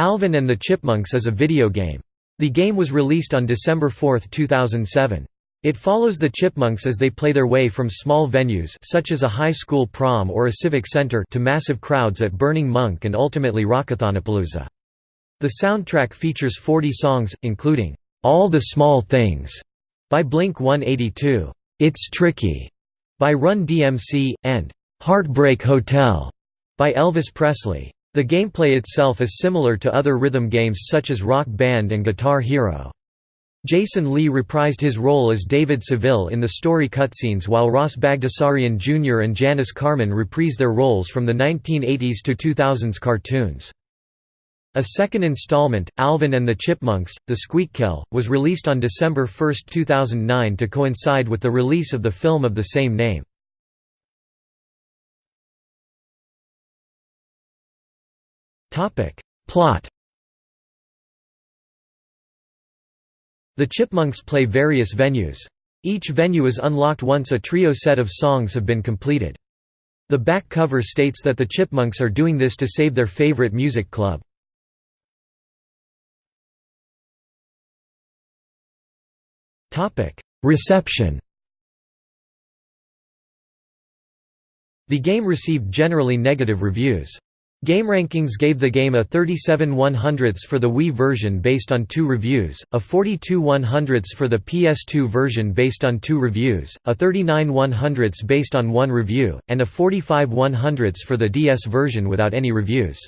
Alvin and the Chipmunks is a video game. The game was released on December 4, 2007. It follows the Chipmunks as they play their way from small venues such as a high school prom or a civic center to massive crowds at Burning Monk and ultimately Rockathonapalooza. The soundtrack features 40 songs, including, "'All the Small Things' by Blink-182, "'It's Tricky' by Run DMC, and "'Heartbreak Hotel' by Elvis Presley. The gameplay itself is similar to other rhythm games such as Rock Band and Guitar Hero. Jason Lee reprised his role as David Seville in the story cutscenes while Ross Bagdasarian Jr. and Janice Karman reprise their roles from the 1980s to 2000s cartoons. A second installment, Alvin and the Chipmunks, The Squeakquel, was released on December 1, 2009 to coincide with the release of the film of the same name. Plot The Chipmunks play various venues. Each venue is unlocked once a trio set of songs have been completed. The back cover states that the Chipmunks are doing this to save their favorite music club. Reception The game received generally negative reviews. GameRankings gave the game a 37 100ths for the Wii version based on two reviews, a 42 100ths for the PS2 version based on two reviews, a 39 100ths based on one review, and a 45 100ths for the DS version without any reviews.